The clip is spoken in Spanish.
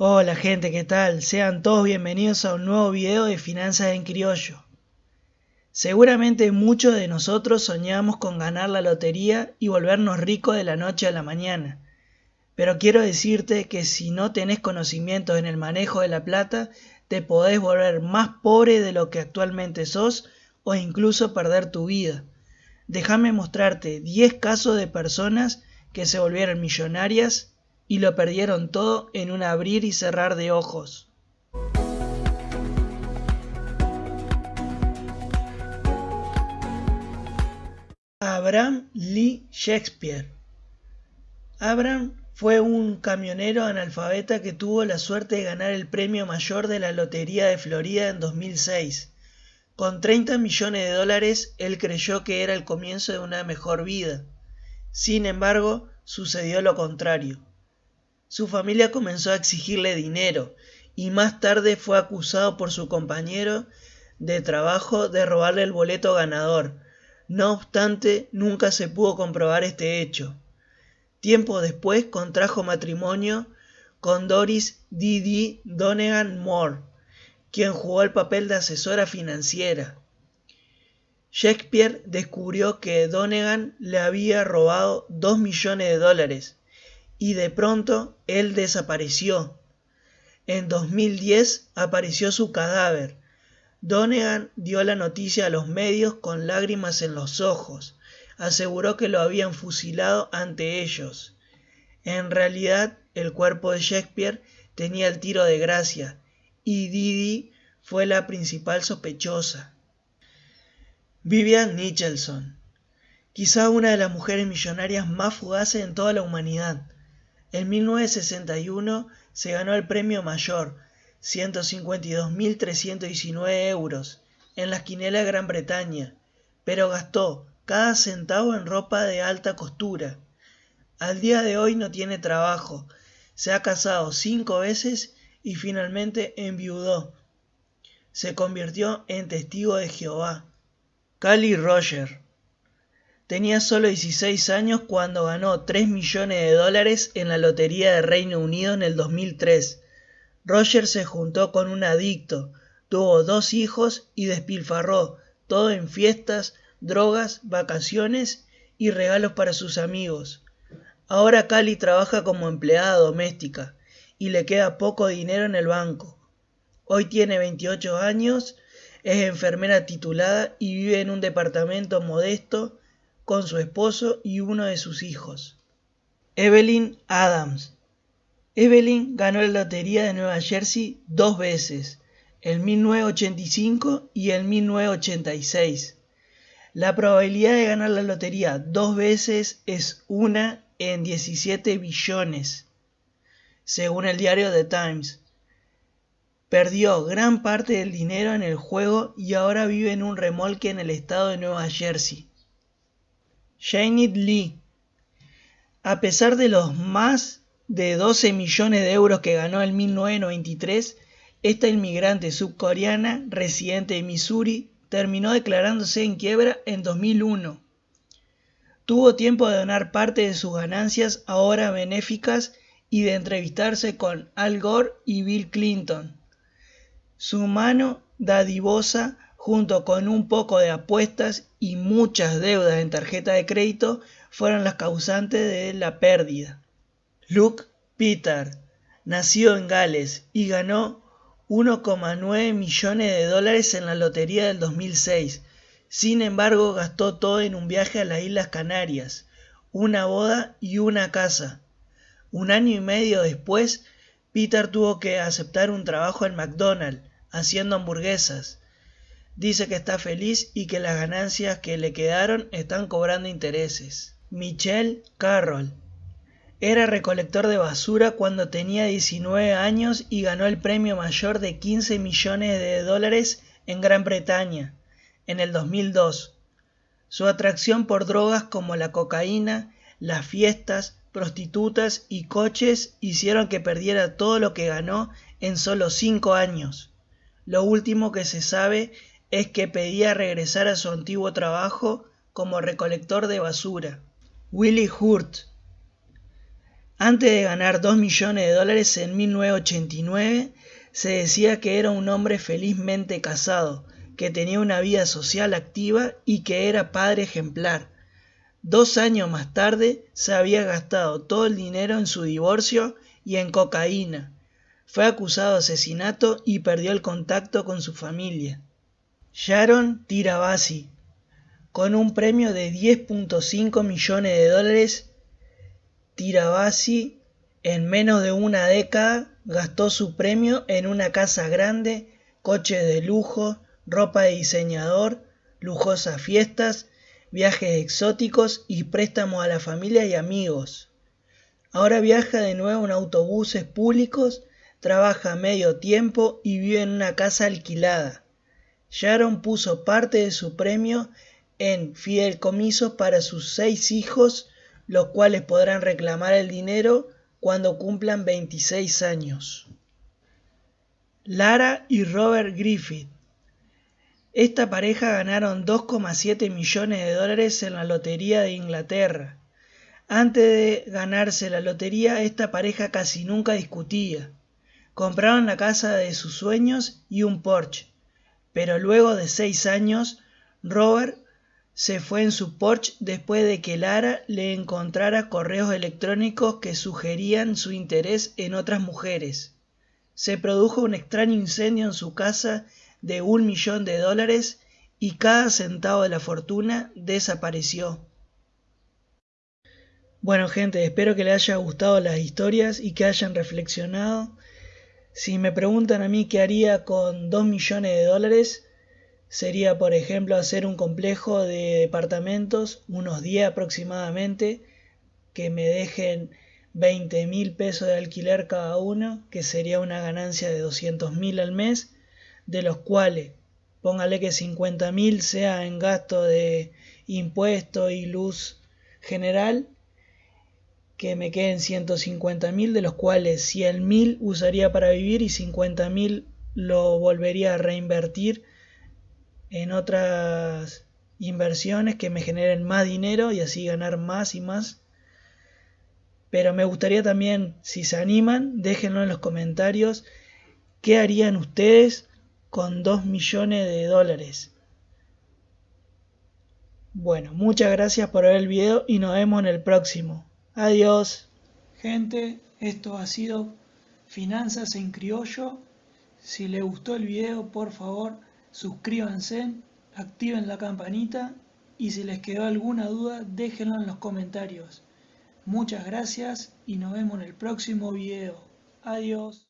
Hola gente, ¿qué tal? Sean todos bienvenidos a un nuevo video de Finanzas en Criollo. Seguramente muchos de nosotros soñamos con ganar la lotería y volvernos ricos de la noche a la mañana. Pero quiero decirte que si no tenés conocimientos en el manejo de la plata, te podés volver más pobre de lo que actualmente sos o incluso perder tu vida. Déjame mostrarte 10 casos de personas que se volvieron millonarias y lo perdieron todo en un abrir y cerrar de ojos. Abraham Lee Shakespeare Abraham fue un camionero analfabeta que tuvo la suerte de ganar el premio mayor de la Lotería de Florida en 2006. Con 30 millones de dólares, él creyó que era el comienzo de una mejor vida. Sin embargo, sucedió lo contrario. Su familia comenzó a exigirle dinero y más tarde fue acusado por su compañero de trabajo de robarle el boleto ganador. No obstante, nunca se pudo comprobar este hecho. Tiempo después contrajo matrimonio con Doris Didi Donegan Moore, quien jugó el papel de asesora financiera. Shakespeare descubrió que Donegan le había robado dos millones de dólares y de pronto él desapareció. En 2010 apareció su cadáver. Donegan dio la noticia a los medios con lágrimas en los ojos aseguró que lo habían fusilado ante ellos. En realidad, el cuerpo de Shakespeare tenía el tiro de gracia y Didi fue la principal sospechosa. Vivian Nicholson, quizá una de las mujeres millonarias más fugaces en toda la humanidad. En 1961 se ganó el premio mayor, 152.319 euros, en la esquinela de Gran Bretaña, pero gastó cada centavo en ropa de alta costura. Al día de hoy no tiene trabajo, se ha casado cinco veces y finalmente enviudó. Se convirtió en testigo de Jehová. Cali Roger. Tenía solo 16 años cuando ganó 3 millones de dólares en la Lotería de Reino Unido en el 2003. Roger se juntó con un adicto, tuvo dos hijos y despilfarró todo en fiestas, drogas, vacaciones y regalos para sus amigos. Ahora Cali trabaja como empleada doméstica y le queda poco dinero en el banco. Hoy tiene 28 años, es enfermera titulada y vive en un departamento modesto con su esposo y uno de sus hijos. Evelyn Adams. Evelyn ganó la Lotería de Nueva Jersey dos veces, en 1985 y en 1986. La probabilidad de ganar la lotería dos veces es una en 17 billones, según el diario The Times. Perdió gran parte del dinero en el juego y ahora vive en un remolque en el estado de Nueva Jersey. Janet Lee. A pesar de los más de 12 millones de euros que ganó en 1993, esta inmigrante subcoreana residente de Missouri terminó declarándose en quiebra en 2001. Tuvo tiempo de donar parte de sus ganancias ahora benéficas y de entrevistarse con Al Gore y Bill Clinton. Su mano dadivosa, junto con un poco de apuestas y muchas deudas en tarjeta de crédito, fueron las causantes de la pérdida. Luke Peter nació en Gales y ganó 1,9 millones de dólares en la lotería del 2006. Sin embargo, gastó todo en un viaje a las Islas Canarias, una boda y una casa. Un año y medio después, Peter tuvo que aceptar un trabajo en McDonald's, haciendo hamburguesas. Dice que está feliz y que las ganancias que le quedaron están cobrando intereses. Michelle Carroll era recolector de basura cuando tenía 19 años y ganó el premio mayor de 15 millones de dólares en Gran Bretaña en el 2002. Su atracción por drogas como la cocaína, las fiestas, prostitutas y coches hicieron que perdiera todo lo que ganó en solo 5 años. Lo último que se sabe es que pedía regresar a su antiguo trabajo como recolector de basura. Willie Hurt Antes de ganar 2 millones de dólares en 1989, se decía que era un hombre felizmente casado, que tenía una vida social activa y que era padre ejemplar. Dos años más tarde se había gastado todo el dinero en su divorcio y en cocaína. Fue acusado de asesinato y perdió el contacto con su familia. Sharon Tirabassi, con un premio de 10.5 millones de dólares, Tirabassi en menos de una década gastó su premio en una casa grande, coches de lujo, ropa de diseñador, lujosas fiestas, viajes exóticos y préstamos a la familia y amigos. Ahora viaja de nuevo en autobuses públicos, trabaja medio tiempo y vive en una casa alquilada. Sharon puso parte de su premio en fideicomisos para sus seis hijos, los cuales podrán reclamar el dinero cuando cumplan 26 años. Lara y Robert Griffith esta pareja ganaron 2,7 millones de dólares en la Lotería de Inglaterra. Antes de ganarse la lotería, esta pareja casi nunca discutía. Compraron la casa de sus sueños y un Porsche. Pero luego de seis años, Robert se fue en su Porsche después de que Lara le encontrara correos electrónicos que sugerían su interés en otras mujeres. Se produjo un extraño incendio en su casa de un millón de dólares y cada centavo de la fortuna desapareció. Bueno gente, espero que les haya gustado las historias y que hayan reflexionado. Si me preguntan a mí qué haría con 2 millones de dólares, sería por ejemplo hacer un complejo de departamentos, unos 10 aproximadamente, que me dejen 20 mil pesos de alquiler cada uno, que sería una ganancia de 200 mil al mes de los cuales póngale que 50.000 sea en gasto de impuesto y luz general, que me queden 150.000, de los cuales 100.000 usaría para vivir y 50.000 lo volvería a reinvertir en otras inversiones que me generen más dinero y así ganar más y más. Pero me gustaría también, si se animan, déjenlo en los comentarios, qué harían ustedes con 2 millones de dólares. Bueno, muchas gracias por ver el video y nos vemos en el próximo. Adiós. Gente, esto ha sido Finanzas en Criollo. Si les gustó el video, por favor, suscríbanse, activen la campanita y si les quedó alguna duda, déjenlo en los comentarios. Muchas gracias y nos vemos en el próximo video. Adiós.